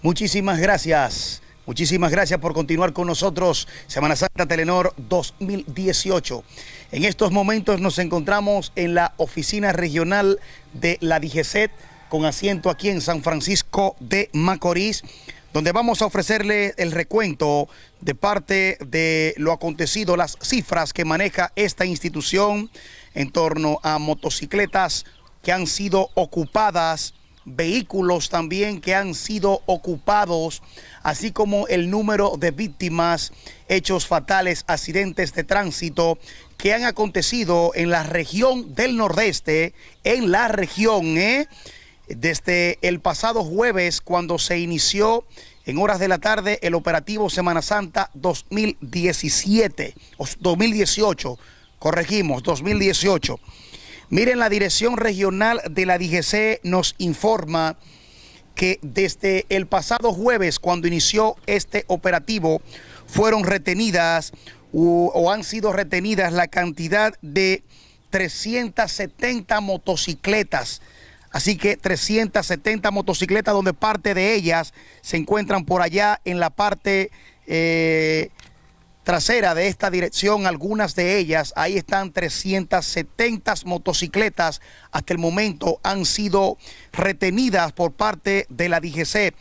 Muchísimas gracias. Muchísimas gracias por continuar con nosotros. Semana Santa Telenor 2018. En estos momentos nos encontramos en la oficina regional de la DGCET con asiento aquí en San Francisco de Macorís, donde vamos a ofrecerle el recuento de parte de lo acontecido, las cifras que maneja esta institución en torno a motocicletas que han sido ocupadas vehículos también que han sido ocupados, así como el número de víctimas, hechos fatales, accidentes de tránsito que han acontecido en la región del Nordeste, en la región, ¿eh? desde el pasado jueves cuando se inició en horas de la tarde el operativo Semana Santa 2017, 2018, corregimos, 2018. Miren, la Dirección Regional de la DGC nos informa que desde el pasado jueves, cuando inició este operativo, fueron retenidas o han sido retenidas la cantidad de 370 motocicletas. Así que 370 motocicletas donde parte de ellas se encuentran por allá en la parte eh, trasera de esta dirección, algunas de ellas, ahí están 370 motocicletas, hasta el momento han sido retenidas por parte de la DGC.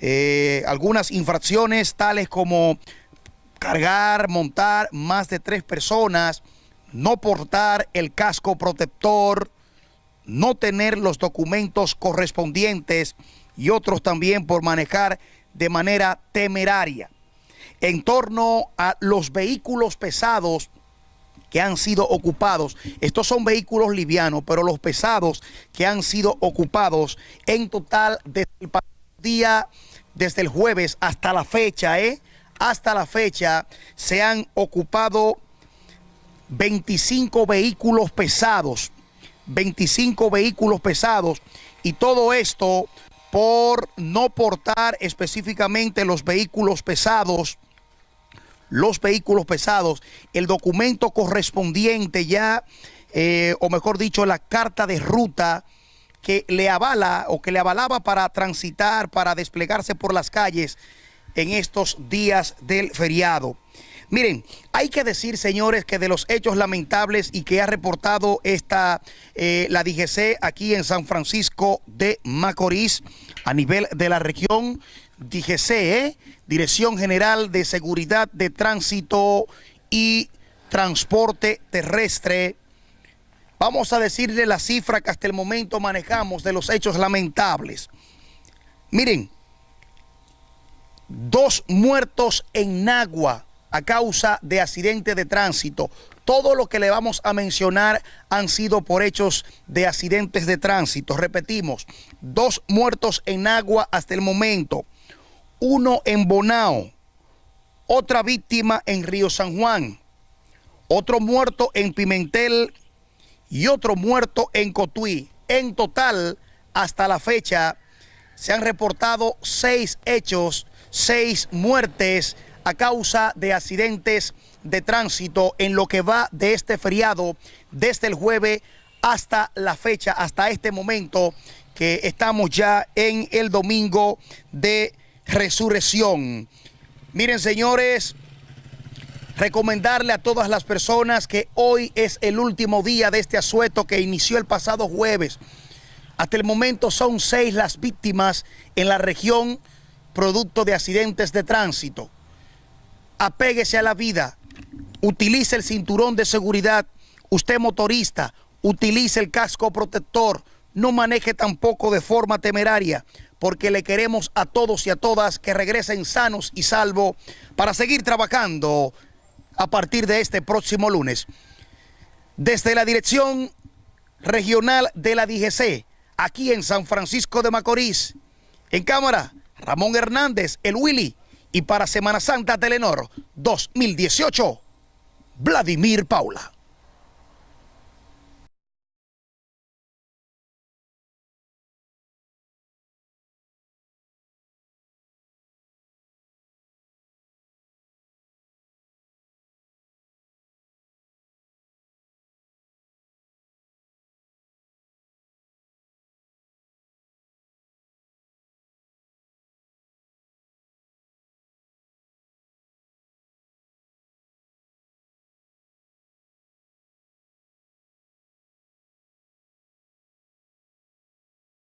Eh, algunas infracciones tales como cargar, montar más de tres personas, no portar el casco protector, no tener los documentos correspondientes y otros también por manejar de manera temeraria en torno a los vehículos pesados que han sido ocupados. Estos son vehículos livianos, pero los pesados que han sido ocupados en total desde el día, desde el jueves hasta la fecha, ¿eh? hasta la fecha se han ocupado 25 vehículos pesados, 25 vehículos pesados y todo esto por no portar específicamente los vehículos pesados los vehículos pesados, el documento correspondiente ya, eh, o mejor dicho, la carta de ruta que le avala o que le avalaba para transitar, para desplegarse por las calles en estos días del feriado. Miren, hay que decir, señores, que de los hechos lamentables y que ha reportado esta, eh, la DGC aquí en San Francisco de Macorís, a nivel de la región, DGC, ¿eh? Dirección General de Seguridad de Tránsito y Transporte Terrestre. Vamos a decirle la cifra que hasta el momento manejamos de los hechos lamentables. Miren, dos muertos en Nagua a causa de accidente de tránsito. Todo lo que le vamos a mencionar han sido por hechos de accidentes de tránsito. Repetimos, dos muertos en Nagua hasta el momento uno en Bonao, otra víctima en Río San Juan, otro muerto en Pimentel y otro muerto en Cotuí. En total, hasta la fecha, se han reportado seis hechos, seis muertes a causa de accidentes de tránsito en lo que va de este feriado desde el jueves hasta la fecha, hasta este momento que estamos ya en el domingo de resurrección. Miren, señores, recomendarle a todas las personas que hoy es el último día de este asueto que inició el pasado jueves. Hasta el momento son seis las víctimas en la región producto de accidentes de tránsito. Apéguese a la vida, utilice el cinturón de seguridad, usted motorista, utilice el casco protector, no maneje tampoco de forma temeraria, porque le queremos a todos y a todas que regresen sanos y salvos para seguir trabajando a partir de este próximo lunes. Desde la Dirección Regional de la DGC, aquí en San Francisco de Macorís, en cámara, Ramón Hernández, el Willy, y para Semana Santa Telenor 2018, Vladimir Paula.